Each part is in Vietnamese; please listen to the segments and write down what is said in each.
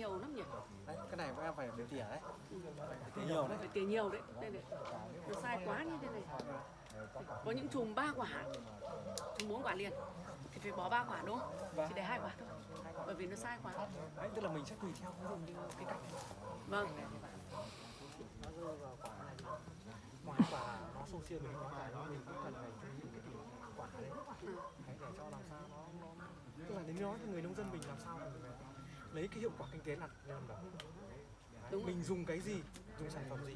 nhiều lắm nhỉ? Đấy, cái này các em phải để tỉa đấy. Phải tỉa nhiều đấy. Phải tỉa nhiều đấy. Đây này. Nó sai quá như thế này. Có những chùm ba quả. Chùm bốn quả liền. Thì phải bỏ ba quả đúng không? Vâng. chỉ để hai quả thôi. Bởi vì nó sai quá. Đấy tức là mình sẽ tùy theo cái cách. Này vâng. Nó rơi vào quả này ngoài quả nó xô xiên mình nó này nó mình cũng cần phải chú ý cái tỉ quả đấy. Ừ. để cho làm sao nó, nó tức là đến nói cho người nông dân mình làm sao mình phải lấy cái hiệu quả kinh tế là làm đầu Đúng rồi. mình dùng cái gì dùng sản phẩm gì?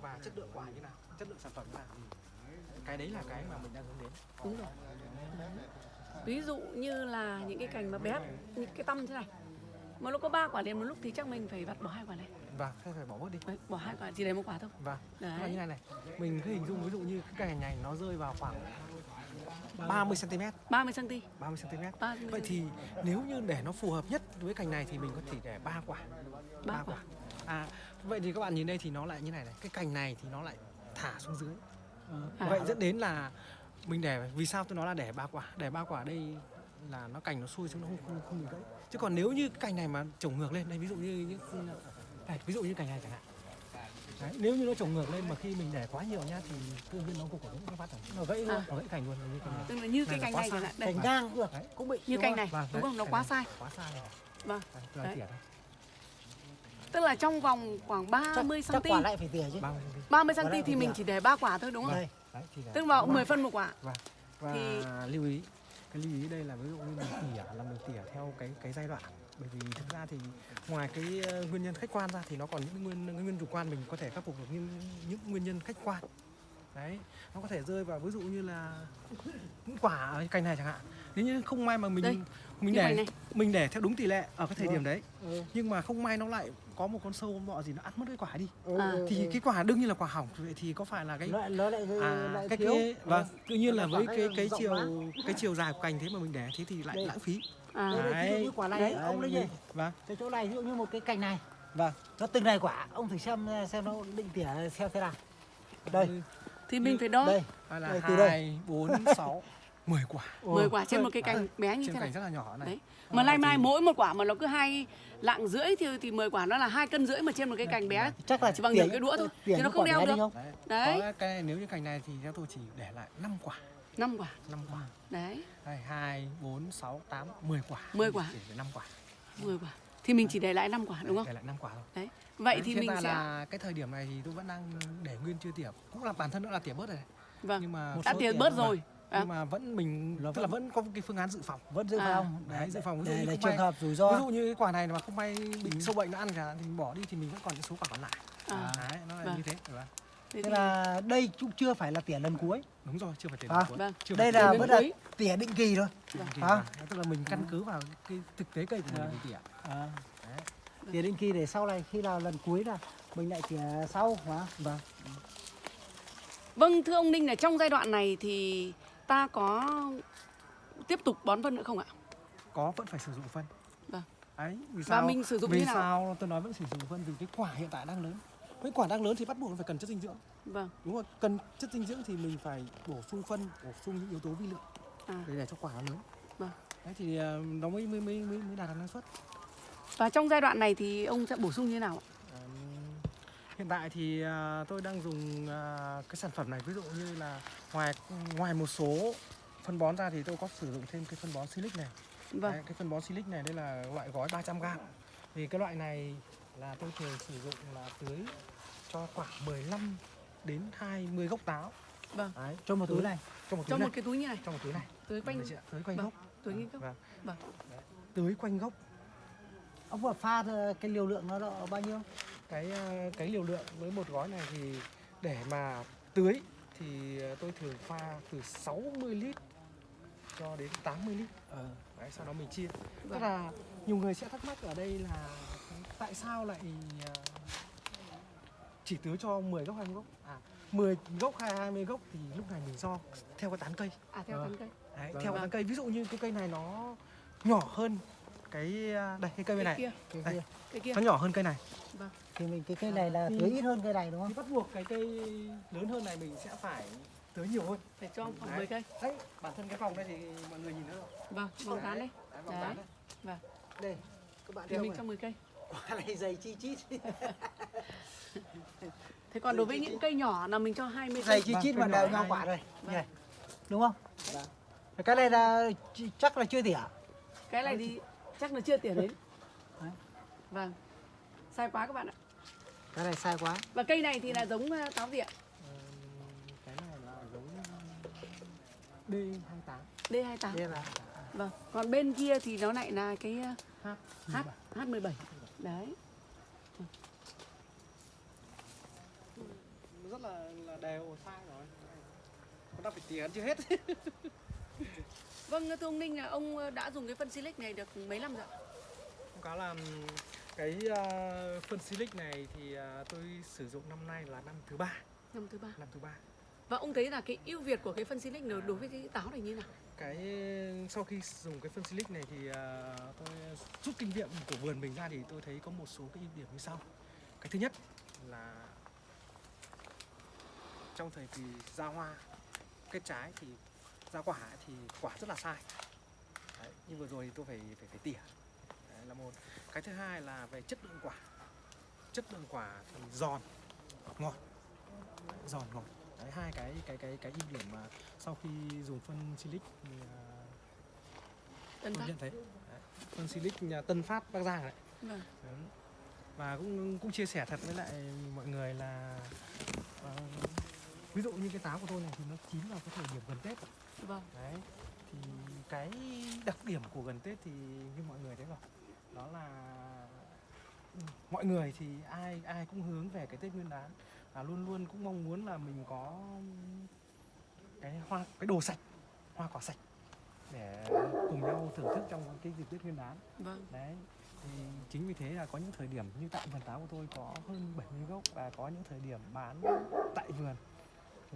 Và chất lượng quả như nào chất lượng sản phẩm như nào? Cái đấy là cái mà mình đang hướng đến. Đúng rồi. Ví dụ như là những cái cành mà bé những cái tâm thế này. Mà nó có ba quả liền một lúc thì chắc mình phải vặt bỏ hai quả này. Và thế phải bỏ bớt đi. Đấy, bỏ hai quả chỉ để một quả thôi. Và Đấy. là như này này. Mình cứ hình dung ví dụ như cái cành này nó rơi vào khoảng 30 cm 30 cm 30 cm 30 vậy thì nếu như để nó phù hợp nhất với cành này thì mình có thể để ba quả. Ba quả. à vậy thì các bạn nhìn đây thì nó lại như này này. Cái cành này thì nó lại thả xuống dưới. À. vậy dẫn đến là mình để vì sao tôi nói là để ba quả? Để ba quả đây là nó cành nó xuôi xuống nó không không, không bị gãy. Chứ còn nếu như cái cành này mà trồng ngược lên đây ví dụ như những đây, ví dụ như cành này chẳng hạn Đấy, nếu như nó trồng ngược lên mà khi mình để quá nhiều nhá thì tự nhiên nó cũng có cái phát nó gãy luôn. À. nó gãy cành luôn như cành này tức là như cái cành này chẳng hạn Cành ngang cũng được. Đấy. cũng bị như cành này. Vâng, đúng không? Nó quá sai. quá sai rồi. Vâng. Đấy. tức là trong vòng khoảng 30 chắc, chắc cm quả lại phải tỉa chứ. 30 cm 30 Quả cm lại thì mình chỉ để ba quả thôi đúng không? Đây tức là 10 phân một quả. Và và Thì- lưu ý cái lưu ý đây là ví dụ như mình tỉa là mình tỉa theo cái cái giai đoạn bởi vì thực ra thì ngoài cái ờ, nguyên nhân khách quan ra thì nó còn những nguyên nguyên chủ quan mình có thể khắc phục được những những nguyên nhân khách quan đấy nó có thể rơi vào ví dụ như là những quả ở cành này chẳng hạn nếu như không may mà mình Đây, mình để mình để theo đúng tỷ lệ ở cái thời Vâng. điểm đấy ừ. nhưng mà không may nó lại có một con sâu bọ gì nó ăn mất cái quả đi Ừ, À. ừ, thì ừ. cái quả đương nhiên là quả hỏng vậy thì có phải là cái nó, nó lại à lại cái cái vâng tự nhiên là với cái cái chiều quá. cái chiều dài của cành thế mà mình để thế thì lại lãng phí à, Đây, đây, ví dụ như quả này Đấy, ông đấy nhỉ mình- vâng. Cái chỗ này ví dụ như một cái cành này. Vâng. Nó từng này quả ông thử xem xem nó định tỉa theo thế nào. Đây. Thì mình phải đo. Đây. Hay là Đây, đây. hai bốn sáu mười quả. 10 quả trên một cái Đấy. cành bé như trên thế này. cành rất là nhỏ này. Đấy. Mà nay thì- mai mỗi một quả mà nó cứ hai lạng rưỡi thì thì 10 quả nó là hai cân rưỡi mà trên một cái cành bé. chắc là chỉ bằng nửa cái đũa thôi. thì nó không đeo được. không? đấy, đấy Có cái này, nếu như cành này thì theo tôi chỉ để lại 5 quả năm quả. 5 quả. Đấy. Đây hai bốn sáu tám mười quả. 10 quả. chỉ để 5 quả. 10 quả. Thì mình chỉ để lại 5 quả đúng không? để lại 5 quả thôi. Đấy. Vậy Đấy, thì mình sẽ là cái thời điểm này thì tôi vẫn đang để nguyên chưa tỉa. Cũng là bản thân nữa là tỉa bớt rồi vâng. Nhưng mà đã tỉa bớt rồi. À, nhưng mà vẫn mình tức là vẫn có cái phương án dự phòng. vẫn dự À. phòng. Đấy, dự phòng. Ví dụ để, như trường may- hợp rủi ví ro dụ như cái quả này mà không may bị sâu bệnh nó ăn cả thì mình bỏ đi thì mình vẫn còn những số quả còn lại. À. đấy nó là Vâng. như thế đúng không? Thế là đây cũng chưa phải là tỉa lần cuối đúng rồi chưa phải tiền À. cuối. vâng chưa đây là Tỉa vẫn là tỉa định kỳ thôi kỳ À. tức là mình căn cứ vào cái thực tế cây của mình À. mình tỉa à. Đấy. tỉa định kỳ để sau này khi nào lần cuối là mình lại tỉa sau mà vâng vâng thưa ông Ninh là trong giai đoạn này thì ta có tiếp tục bón phân nữa không ạ có vẫn phải sử dụng phân Vâng. đấy vì Và sao mình sử dụng vì như nào? sao tôi nói vẫn sử dụng phân vì cái quả hiện tại đang lớn với quả đang lớn thì bắt buộc nó phải cần chất dinh dưỡng. Vâng. Đúng rồi cần chất dinh dưỡng thì mình phải bổ sung phân bổ sung những yếu tố vi lượng. À. để để cho quả nó lớn. Vâng. đấy thì ờ, nó mới mới mới mới, mới đạt được năng suất. Và trong giai đoạn này thì ông sẽ bổ sung như nào ạ? Hiện tại thì à, tôi đang dùng à, cái sản phẩm này. Ví dụ như là ngoài ngoài một số phân bón ra thì tôi có sử dụng thêm cái phân bón silic này. Vâng. Đấy, cái phân bón silic này đây là loại gói 300 g vì cái loại này là tôi thường sử dụng là tưới cho khoảng 15 đến 20 gốc táo. Vâng. Đấy, cho một túi này. Trong một túi trong này một cái túi như này. Trong một túi này. Tưới quanh tưới quanh Vâng, gốc. Tưới quanh gốc. Vâng. Vâng. Tưới quanh gốc. Ông vừa pha cái liều lượng nó độ bao nhiêu? Cái ờ, cái liều lượng với một gói này thì để mà tưới thì ờ, tôi thường pha từ 60 lít cho đến 80 lít. Ờ. Đấy, sau đó mình chia. Vâng. tức là nhiều người sẽ thắc mắc ở đây là tại sao lại ờ, chỉ tưới cho 10 gốc 20 gốc. À. 10 gốc hay 20 gốc thì lúc này mình do theo cái tán cây. À theo Vâng. tán cây. Đấy, Vâng. theo cái Vâng. tán cây. Ví dụ như cái cây này nó nhỏ hơn cái ờ, đây cái cây bên cái này. kia. Cái Đây. kia. cái kia. nó nhỏ hơn cây này. Vâng. Thì mình cái cây này là Thì- tưới ít hơn cây này đúng thì không bắt buộc cái cây lớn hơn này mình sẽ phải tưới nhiều hơn. Phải cho khoảng Đấy. 10 cây. Đấy bản thân cái vòng đây thì mọi người nhìn thấy rồi. Vâng vòng tán đấy. đấy, vòng tán đấy. vâng. Đây các bạn thì mình cho 10 cây. Quả này dày chi chít thế còn đối với những cây nhỏ là mình cho 20 dày cây. chi Vâng, chít mà nhỏ đều nhau này- quả rồi Vâng. nhỉ đúng không? Vâng. cái này là ch- chắc là chưa tỉa. Cái này thì chắc là chưa tiền đến. Đấy. vâng. Sai quá các bạn ạ. Cái này sai quá. Và cây này thì là giống ờ, táo viện cái này là giống D28 D28 đây là vâng. Còn bên kia thì nó lại là cái ờ, H H H17 đấy rất là là đều sai rồi. Còn đang phải tỉa chưa hết. Vâng thưa ông Ninh là ông ờ, đã dùng cái phân silic này được mấy năm rồi có là cái uh, phân silic này thì uh, tôi sử dụng năm nay là năm thứ ba. Năm thứ ba. Năm thứ ba. Và ông thấy là cái ưu việt của cái phân silic này đối với cái táo này như nào? Cái sau khi dùng cái phân silic này thì tôi rút kinh nghiệm của vườn mình ra thì tôi thấy có một số cái ưu điểm như sau. Cái thứ nhất là trong thời kỳ ra hoa kết trái thì ra quả thì quả rất là sai. Đấy, như vừa rồi thì tôi phải phải phải tỉa. Đấy, là một. Cái thứ hai là về chất lượng quả. Chất lượng quả thì giòn ngọt. Đấy, giòn ngọt. Đấy, hai cái cái cái cái ưu điểm mà sau khi dùng phân silic thì Tân tôi nhận thấy. Đấy, phân silic nhà Tân Phát Bắc Giang đấy vâng. Đấy. và cũng cũng chia sẻ thật với lại mọi người là ờ, ví dụ như cái táo của tôi này thì nó chín vào cái thời điểm gần Tết vâng. Đấy thì cái đặc điểm của gần Tết thì như mọi người thấy rồi. Đó là ừ, mọi người thì ai ai cũng hướng về cái Tết Nguyên đán. Và luôn luôn cũng mong muốn là mình có cái hoa cái đồ sạch hoa quả sạch để cùng nhau thưởng thức trong cái dịp Tết Nguyên đán. Vâng. Đấy thì chính vì thế là có những thời điểm như tại vườn táo của tôi có hơn 70 gốc và có những thời điểm bán tại vườn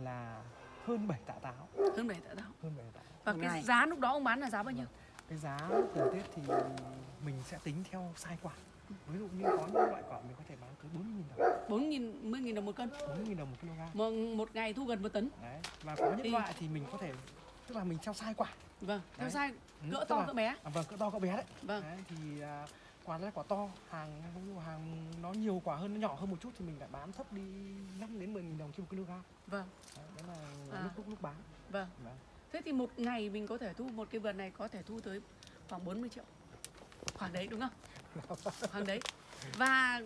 là hơn 7 tạ táo. Hơn bảy tạ táo. Hơn 7 tạ và Một cái ngày. giá lúc đó ông bán là giá bao nhiêu? Cái giá từ Tết thì mình sẽ tính theo size quả. Ví dụ như có những loại quả mình có thể bán tới 40 nghìn đồng. bốn nghìn mươi nghìn đồng một cân. 40 nghìn đồng một kg. Một, một ngày thu gần một tấn. Đấy và có những Thì- loại thì mình có thể tức là mình theo size quả. Vâng theo Đấy. size Ừ, cỡ tức to là- cỡ bé. à, vâng cỡ to cỡ bé đấy. Vâng. Đấy, thì à, quả là quả to. Hàng ví dụ hàng nó nhiều quả hơn nó nhỏ hơn một chút thì mình lại bán thấp đi 5 đến 10 nghìn đồng trên một kg. Vâng. Đấy, đó là À. lúc lúc lúc bán. Vâng. Vâng. thế thì một ngày mình có thể thu một cái vườn này có thể thu tới khoảng 40 triệu. Khoảng đấy đúng không? Khoảng đấy. Và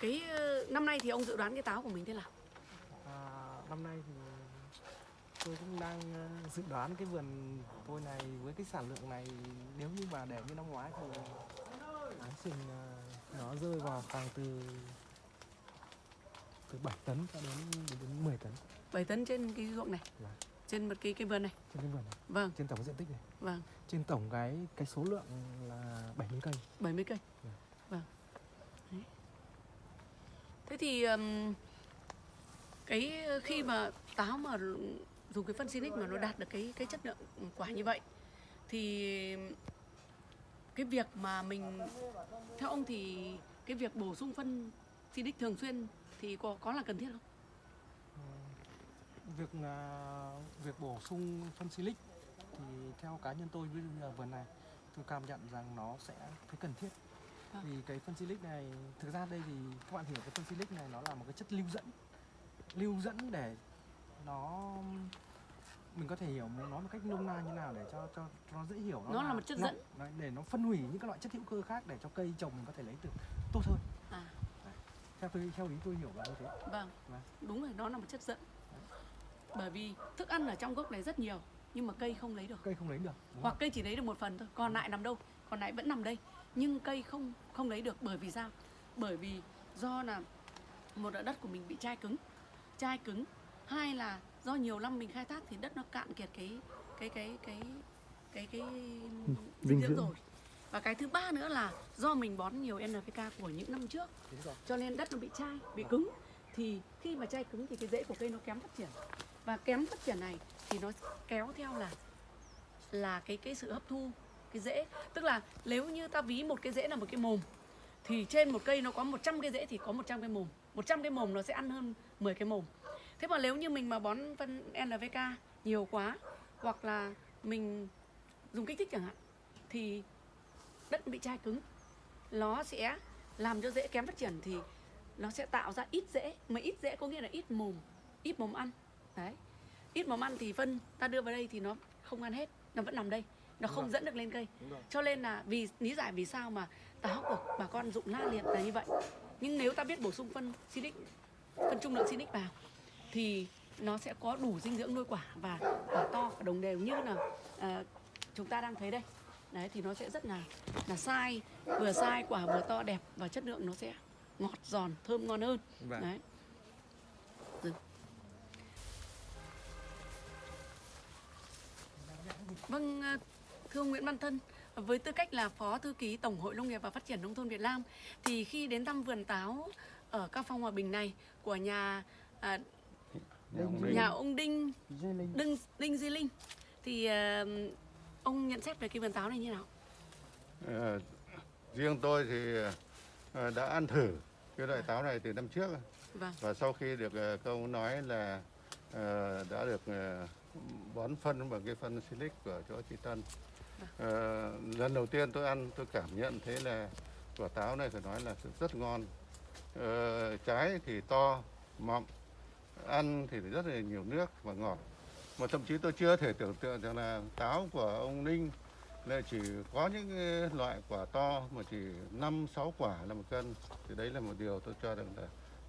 cái ờ, năm nay thì ông dự đoán cái táo của mình thế nào? À, năm nay thì tôi cũng đang ờ, dự đoán cái vườn tôi này với cái sản lượng này nếu như mà để như năm ngoái thì chừng ờ, nó rơi vào khoảng từ từ 7 tấn cho đến đến, đến 10 tấn. 7 tấn trên cái ruộng này? Vâng. trên một cái cái vườn này? Trên cái vườn này. Vâng. Trên tổng diện tích này. Vâng. Trên tổng cái cái số lượng là 70 cây. 70 cây? Vâng. vâng. Đấy. thế thì ừm, cái khi mà táo mà dùng cái phân Sinic mà nó đạt được cái cái chất lượng quả như vậy thì cái việc mà mình theo ông thì cái việc bổ sung phân Sinic thường xuyên thì có có là cần thiết không? việc là việc bổ sung phân silic thì theo cá nhân tôi là vườn này tôi cảm nhận rằng nó sẽ thấy cần thiết Vâng. vì cái phân silic này thực ra đây thì các bạn hiểu cái phân silic này nó là một cái chất lưu dẫn lưu dẫn để nó mình có thể hiểu nó một cách nôm na như nào để cho cho, cho nó dễ hiểu Nó là một chất dẫn. nó- để nó phân hủy những cái loại chất hữu cơ khác để cho cây trồng mình có thể lấy được tốt hơn À, theo tôi theo ý tôi hiểu là như thế vâng. Vâng. Đúng rồi, nó là một chất dẫn. Bởi vì thức ăn ở trong gốc này rất nhiều nhưng mà cây không lấy được. cây không lấy được hoặc không? cây chỉ lấy được một phần thôi còn lại nằm đâu còn lại vẫn nằm đây nhưng cây không không lấy được bởi vì sao bởi vì do là một là đất của mình bị chai cứng chai cứng hai là do nhiều năm mình khai thác thì đất nó cạn kiệt cái cái cái cái cái cái dinh dinh dưỡng rồi. Và cái thứ ba nữa là do mình bón nhiều NPK của những năm trước cho nên đất nó bị chai bị cứng. Thì khi mà chai cứng thì cái rễ của cây nó kém phát triển. Và kém phát triển này thì nó kéo theo là là cái cái sự hấp thu cái rễ. Tức là nếu như ta ví một cái rễ là một cái mồm thì trên một cây nó có 100 cái rễ thì có 100 cái mồm. 100 cái mồm nó sẽ ăn hơn 10 cái mồm thế mà nếu như mình mà bón phân NPK nhiều quá hoặc là mình dùng kích thích chẳng hạn thì đất bị chai cứng. Nó sẽ làm cho rễ kém phát triển thì nó sẽ tạo ra ít rễ mà ít rễ có nghĩa là ít mồm ít mồm ăn. Đấy. Ít mồm ăn thì phân ta đưa vào đây thì nó không ăn hết nó vẫn nằm đây nó không dẫn được lên cây. Cho nên là vì lý giải vì sao mà táo của bà con dụng la liệt là như vậy. Nhưng nếu ta biết bổ sung phân silic phân trung lượng silic vào thì nó sẽ có đủ dinh dưỡng nuôi quả và quả to và đồng đều như là à, chúng ta đang thấy đây. Đấy thì nó sẽ rất là là sai. Vừa sai quả vừa to đẹp và chất lượng nó sẽ ngọt giòn thơm ngon hơn. Vâng. đấy. Ừ. vâng à, thưa ông Nguyễn Văn Thân với tư cách là phó thư ký tổng hội nông nghiệp và phát triển nông thôn Việt Nam thì khi đến thăm vườn táo ở các phong hòa bình này của nhà à, nhà ông Đinh. Đinh Đinh Di Linh. Thì à, ông nhận xét về cái vườn táo này như nào? Ờ, riêng tôi thì ờ, đã ăn thử cái loại táo này từ năm trước. Vâng, và sau khi được các ông nói là ờ, đã được ờ, bón phân bằng cái phân silic của chỗ chị Tân. Ờ, lần đầu tiên tôi ăn tôi cảm nhận thấy là quả táo này phải nói là rất ngon. Ờ, trái thì to mọng ăn thì rất là nhiều nước và ngọt mà thậm chí tôi chưa thể tưởng tượng rằng là táo của ông Ninh là chỉ có những loại quả to mà chỉ 5 6 quả là một cân thì đấy là một điều tôi cho rằng là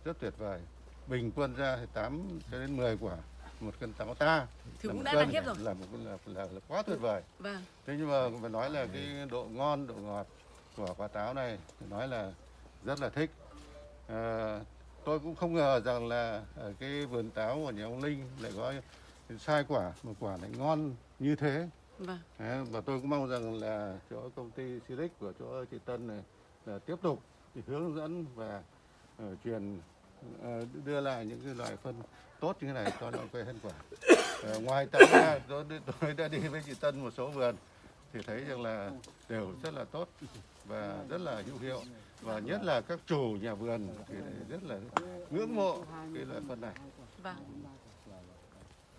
rất tuyệt vời. Bình quân ra thì 8 cho đến 10 quả một cân táo ta thì là cũng đã cân đáng khiếp rồi. là một là, là, là quá tuyệt vời. Vâng, Thế nhưng mà phải nói là cái độ ngon, độ ngọt của quả táo này phải nói là rất là thích. À, tôi cũng không ngờ rằng là ở cái vườn táo của nhà ông Linh lại có sai quả mà quả lại ngon như thế. vâng, Đấy, và tôi cũng mong rằng là chỗ công ty Silic của chỗ chị Tân này là tiếp tục thì hướng dẫn và ờ, truyền ờ, đưa lại những cái loại phân tốt như thế này cho nó cây hơn quả. Ờ, ngoài táo ra tôi, tôi đã đi với chị Tân một số vườn thì thấy rằng là đều rất là tốt và rất là hữu hiệu và nhất là các chủ nhà vườn thì rất là ngưỡng mộ cái loại phân này. vâng.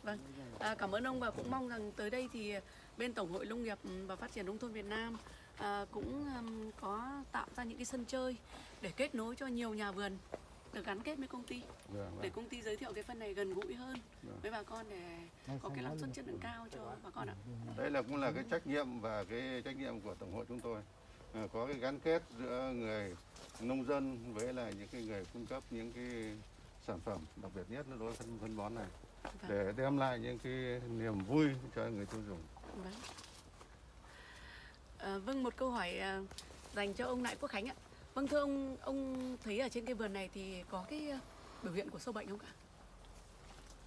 Vâng, à, cảm ơn ông và cũng mong rằng tới đây thì bên Tổng hội Nông nghiệp và Phát triển Nông thôn Việt Nam à, cũng um, có tạo ra những cái sân chơi để kết nối cho nhiều nhà vườn được gắn kết với công ty Vâng, để vâng. công ty giới thiệu cái phân này gần gũi hơn Vâng. với bà con để có cái năng suất chất lượng cao cho bà con ạ. Đây là cũng là cái trách nhiệm và cái trách nhiệm của tổng hội chúng tôi Ờ, có cái gắn kết giữa người nông dân với lại những cái người cung cấp những cái sản phẩm đặc biệt nhất là đối với phân, phân bón này Vâng. để đem lại những cái niềm vui cho người tiêu dùng. Vâng. À, vâng một câu hỏi à, dành cho ông Lại Quốc Khánh ạ. Vâng thưa ông, ông thấy ở trên cái vườn này thì có cái ờ, biểu hiện của sâu bệnh không cả?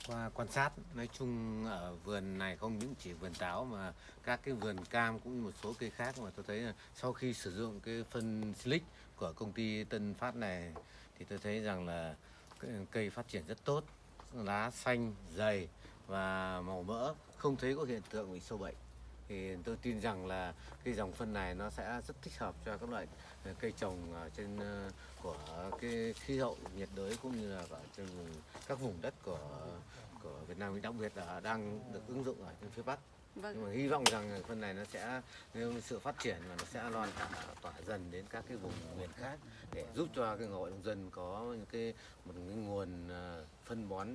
qua quan sát nói chung ở vườn này không những chỉ vườn táo mà các cái vườn cam cũng như một số cây khác mà tôi thấy là sau khi sử dụng cái phân silic của công ty Tân Phát này thì tôi thấy rằng là cây phát triển rất tốt lá xanh dày và màu mỡ không thấy có hiện tượng bị sâu bệnh thì tôi tin rằng là cái dòng phân này nó sẽ rất thích hợp cho các loại cây trồng ở trên ờ, của cái khí hậu nhiệt đới cũng như là ở trên vùng các vùng đất của của Việt Nam đặc biệt là đang được ứng dụng ở trên phía Bắc nhưng Vâng, mà hy vọng rằng phân này nó sẽ nếu sự phát triển và nó sẽ loan tỏa, tỏa dần đến các cái vùng miền khác để giúp cho cái hội nông dân có những cái một cái nguồn ờ, phân bón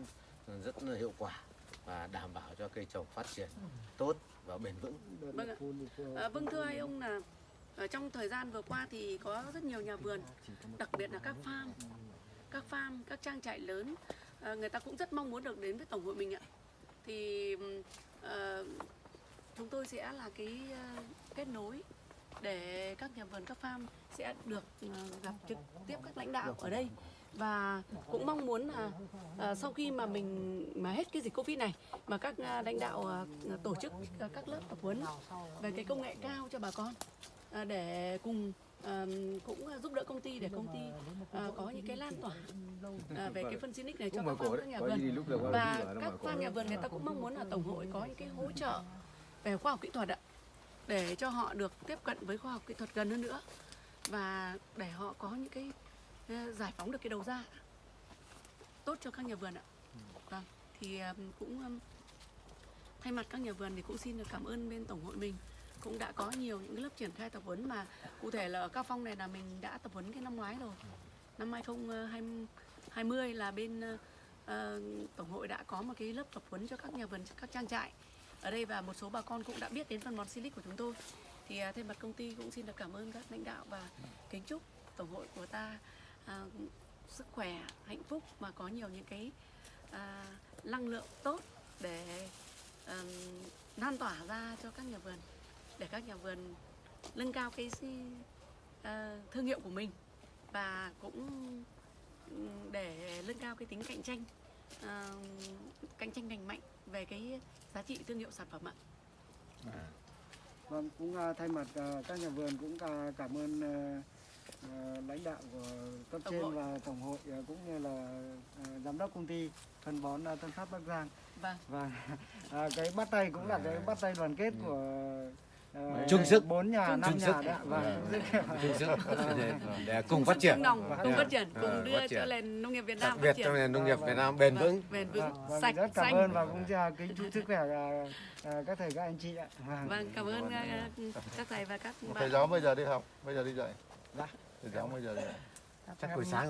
rất là hiệu quả và đảm bảo cho cây trồng phát triển tốt và bền vững. vâng ạ. À, vâng thưa hai ông là ở trong thời gian vừa qua thì có rất nhiều nhà vườn, đặc biệt là các farm, các farm, các trang trại lớn, ờ, người ta cũng rất mong muốn được đến với tổng hội mình ạ. Thì uh, chúng tôi sẽ là cái ờ, kết nối để các nhà vườn các farm sẽ được gặp trực tiếp các lãnh đạo ở đây. Và cũng mong muốn là sau khi mà mình mà hết cái dịch covid này mà các lãnh đạo tổ chức các lớp tập huấn về cái công nghệ cao cho bà con để cùng ờ, cũng giúp đỡ công ty để công ty ờ, có những cái lan tỏa về cái phân xinic này cho các farm các nhà vườn. và các farm nhà vườn người ta cũng mong muốn là tổng hội có những cái hỗ trợ về khoa học kỹ thuật ạ để cho họ được tiếp cận với khoa học kỹ thuật gần hơn nữa và để họ có những cái giải phóng được cái đầu ra tốt cho các nhà vườn ạ. Vâng thì cũng thay mặt các nhà vườn thì cũng xin được cảm ơn bên tổng hội mình cũng đã có nhiều những lớp triển khai tập huấn mà cụ thể là ở Cao Phong này là mình đã tập huấn cái năm ngoái rồi. Năm 2020 ờ, là bên uh, tổng hội đã có một cái lớp tập huấn cho các nhà vườn các trang trại ở đây và một số bà con cũng đã biết đến phân bón Silic của chúng tôi. Thì uh, thay mặt công ty cũng xin được cảm ơn các lãnh đạo và kính chúc tổng hội của ta uh, sức khỏe, hạnh phúc và có nhiều những cái uh, năng lượng tốt để ờm, lan tỏa ra cho các nhà vườn để các nhà vườn nâng cao cái ờ, thương hiệu của mình và cũng để nâng cao cái tính cạnh tranh ờ, cạnh tranh lành mạnh về cái giá trị thương hiệu sản phẩm ạ. Vâng, cũng à, thay mặt à, các nhà vườn cũng à, cảm ơn à, à, lãnh đạo của cấp Tổng trên hội. và tổng hội à, cũng như là à, giám đốc công ty phân bón à, Tân Phát Bắc Giang Vâng. và à, cái bắt tay cũng là cái bắt tay đoàn kết của à, Chung sức. bốn nhà Chung năm nhà đấy. Vâng, chung sức. để, cùng phát triển. cùng Dạ. phát triển. Cùng đưa cho nền nông nghiệp Việt đặc Nam biệt phát triển. trong nền nông nghiệp Vâng, Việt vâng. Nam bền Vâng, vững. Bền vững. Vâng, vâng, sạch rất cảm ơn và cũng kính chúc sức khỏe à, à, các thầy các anh chị ạ. Vâng. vâng cảm ơn à, các thầy và các thầy bạn. giáo bây giờ đi học. Bây giờ đi dạy. Dạ. thầy giáo bây giờ đi dạy. Chắc buổi sáng